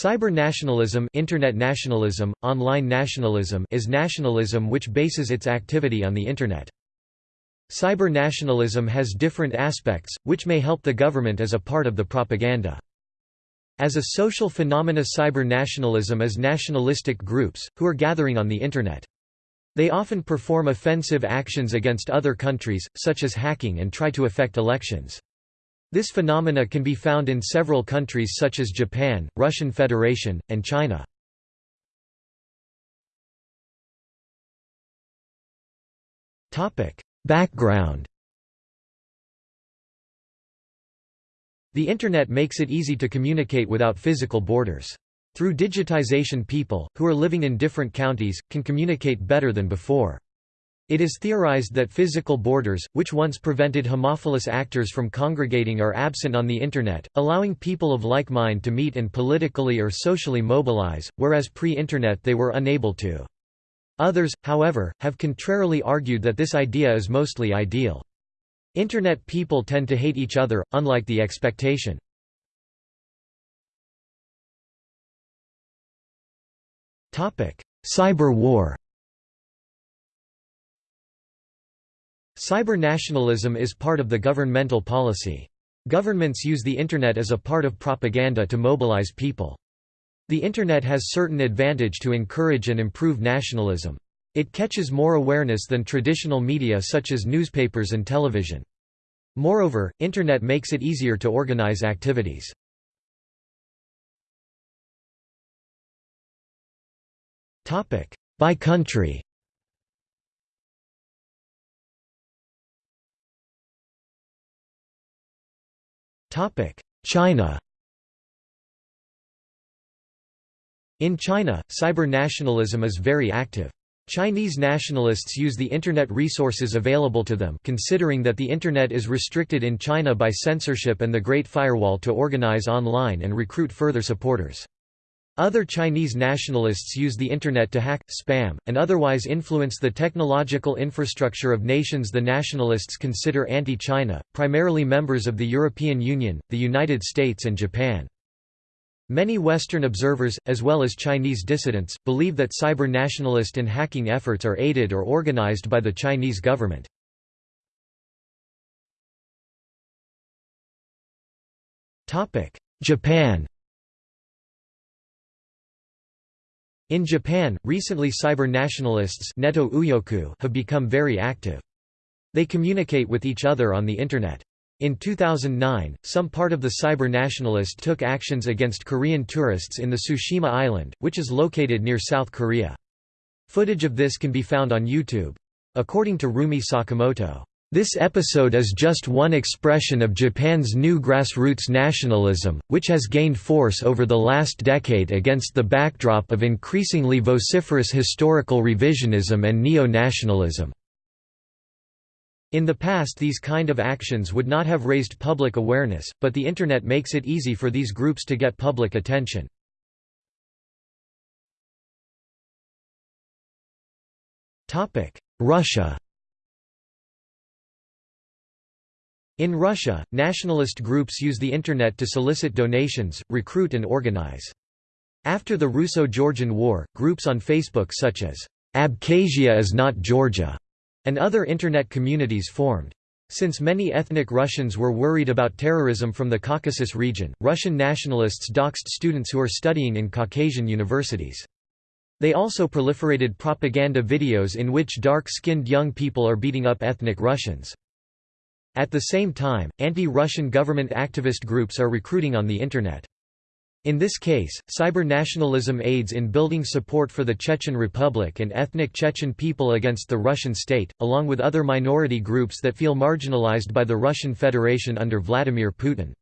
Cyber-nationalism Internet nationalism, online nationalism is nationalism which bases its activity on the Internet. Cyber-nationalism has different aspects, which may help the government as a part of the propaganda. As a social phenomena cyber-nationalism is nationalistic groups, who are gathering on the Internet. They often perform offensive actions against other countries, such as hacking and try to affect elections. This phenomena can be found in several countries such as Japan, Russian Federation, and China. Background The Internet makes it easy to communicate without physical borders. Through digitization people, who are living in different counties, can communicate better than before. It is theorized that physical borders, which once prevented homophilous actors from congregating are absent on the Internet, allowing people of like mind to meet and politically or socially mobilize, whereas pre-Internet they were unable to. Others, however, have contrarily argued that this idea is mostly ideal. Internet people tend to hate each other, unlike the expectation. Cyber war Cyber-nationalism is part of the governmental policy. Governments use the Internet as a part of propaganda to mobilize people. The Internet has certain advantage to encourage and improve nationalism. It catches more awareness than traditional media such as newspapers and television. Moreover, Internet makes it easier to organize activities. By country China In China, cyber-nationalism is very active. Chinese nationalists use the Internet resources available to them considering that the Internet is restricted in China by censorship and the Great Firewall to organize online and recruit further supporters. Other Chinese nationalists use the Internet to hack, spam, and otherwise influence the technological infrastructure of nations the nationalists consider anti-China, primarily members of the European Union, the United States and Japan. Many Western observers, as well as Chinese dissidents, believe that cyber-nationalist and hacking efforts are aided or organized by the Chinese government. Japan In Japan, recently cyber-nationalists have become very active. They communicate with each other on the Internet. In 2009, some part of the cyber-nationalist took actions against Korean tourists in the Tsushima Island, which is located near South Korea. Footage of this can be found on YouTube. According to Rumi Sakamoto, this episode is just one expression of Japan's new grassroots nationalism, which has gained force over the last decade against the backdrop of increasingly vociferous historical revisionism and neo-nationalism. In the past these kind of actions would not have raised public awareness, but the Internet makes it easy for these groups to get public attention. Russia In Russia, nationalist groups use the Internet to solicit donations, recruit and organize. After the Russo-Georgian War, groups on Facebook such as, "'Abkhazia is not Georgia' and other Internet communities formed. Since many ethnic Russians were worried about terrorism from the Caucasus region, Russian nationalists doxed students who are studying in Caucasian universities. They also proliferated propaganda videos in which dark-skinned young people are beating up ethnic Russians. At the same time, anti-Russian government activist groups are recruiting on the Internet. In this case, cyber-nationalism aids in building support for the Chechen Republic and ethnic Chechen people against the Russian state, along with other minority groups that feel marginalized by the Russian Federation under Vladimir Putin.